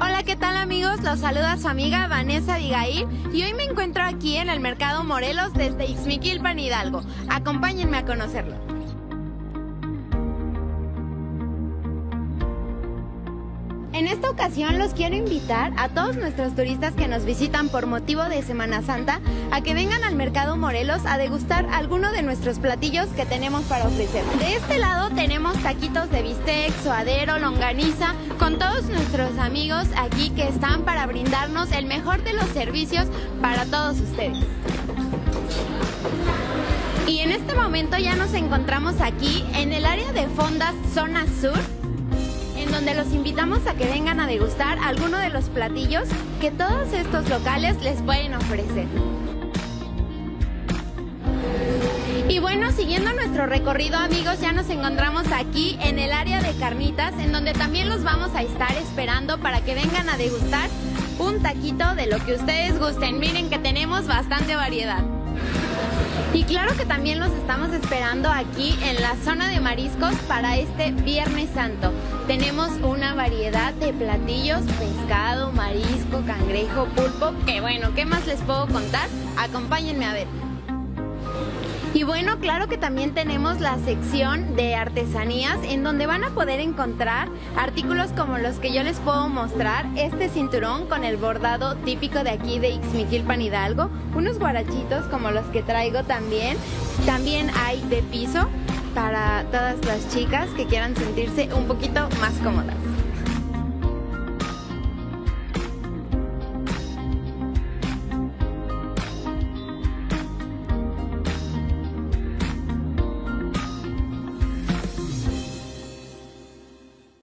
Hola, ¿qué tal amigos? Los saluda su amiga Vanessa Abigail y hoy me encuentro aquí en el Mercado Morelos desde Ixmiquilpan Hidalgo. Acompáñenme a conocerlo. En esta ocasión los quiero invitar a todos nuestros turistas que nos visitan por motivo de Semana Santa a que vengan al Mercado Morelos a degustar alguno de nuestros platillos que tenemos para ofrecer. De este lado tenemos taquitos de bistec, suadero, longaniza, con todos nuestros amigos aquí que están para brindarnos el mejor de los servicios para todos ustedes. Y en este momento ya nos encontramos aquí en el área de Fondas Zona Sur donde los invitamos a que vengan a degustar alguno de los platillos que todos estos locales les pueden ofrecer. Y bueno, siguiendo nuestro recorrido amigos, ya nos encontramos aquí en el área de carnitas, en donde también los vamos a estar esperando para que vengan a degustar un taquito de lo que ustedes gusten. Miren que tenemos bastante variedad. Y claro que también los estamos esperando aquí en la zona de mariscos para este Viernes Santo. Tenemos una variedad de platillos, pescado, marisco, cangrejo, pulpo, que bueno, ¿qué más les puedo contar? Acompáñenme a ver. Y bueno, claro que también tenemos la sección de artesanías en donde van a poder encontrar artículos como los que yo les puedo mostrar, este cinturón con el bordado típico de aquí de Ixmiquilpan Hidalgo, unos guarachitos como los que traigo también, también hay de piso para todas las chicas que quieran sentirse un poquito más cómodas.